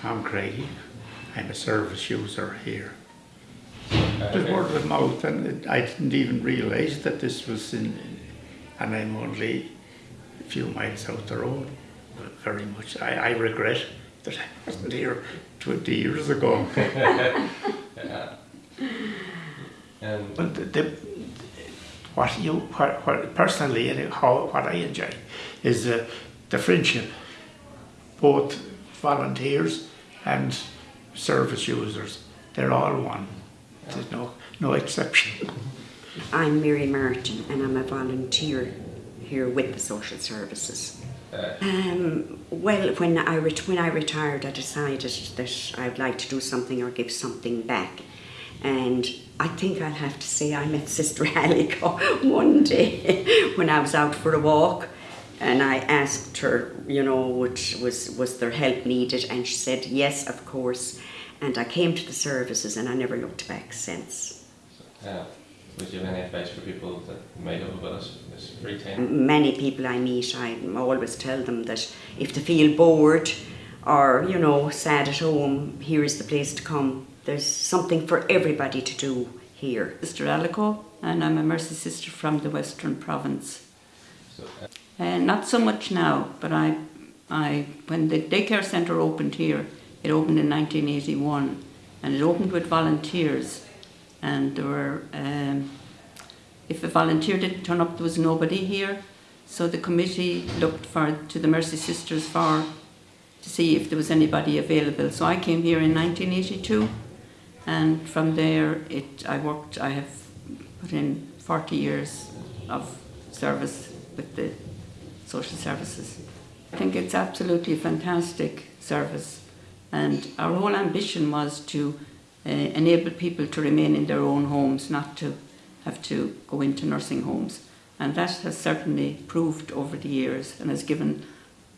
Tom Craigie. I'm a service user here. Uh, Just word of mouth, and it- I didn't even realise that this was in, and I'm only a few miles out the road. Very much. I, I regret that I wasn't here 20 years ago. yeah. Um, But the, the, what you, what, what personally, and how, what I enjoy is uh, the friendship, both volunteers and service users. They're all one. There's no, no exception. I'm Mary Martin and I'm a volunteer here with the social services. Um, well, when I, when I retired, I decided that I'd like to do something or give something back. And I think I'll have to say I met Sister Alico one day when I was out for a walk. And I asked her, you know, which was, was there help needed? And she said, yes, of course. And I came to the services and I never looked back since. yeah. Would you have any advice for people that might have about us this free time? many people I meet, I always tell them that if they feel bored or, you know, sad at home, here is the place to come. There's something for everybody to do here. Sister Alico, and I'm a Mercy Sister from the Western Province. So, uh, Uh, not so much now, but I, I, when the daycare centre opened here, it opened in 1981, and it opened with volunteers, and there were, um, if a volunteer didn't turn up, there was nobody here, so the committee looked for to the Mercy Sisters for to see if there was anybody available. So I came here in 1982, and from there, it I worked. I have put in 40 years of service with the social services. I think it's absolutely a fantastic service, and our whole ambition was to uh, enable people to remain in their own homes, not to have to go into nursing homes. And that has certainly proved over the years and has given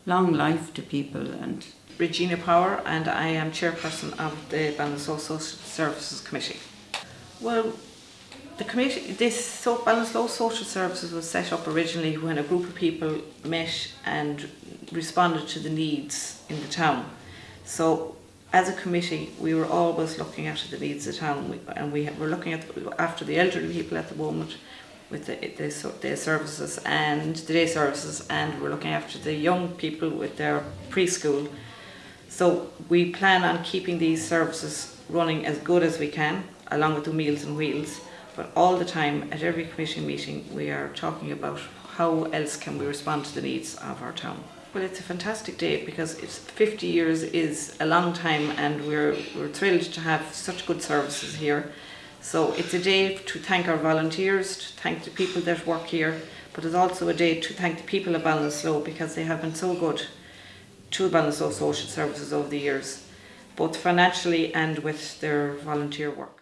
long life to people and Regina Power and I am chairperson of the Ballinasloe Social Services Committee. Well, the committee, this so Ballinasloe Social Services was set up originally when a group of people met and responded to the needs in the town. So as a committee, we were always looking after the needs of the town and we were looking at after the elderly people at the moment with the, the, so- the services and the day services and we're looking after the young people with their preschool. So we plan on keeping these services running as good as we can, along with the Meals and Wheels. But all the time, at every committee meeting, we are talking about how else can we respond to the needs of our town. Well, it's a fantastic day because it's 50 years is a long time, and we're we're thrilled to have such good services here. So it's a day to thank our volunteers, to thank the people that work here, but it's also a day to thank the people of Ballinasloe because they have been so good to Ballinasloe Social Services over the years, both financially and with their volunteer work.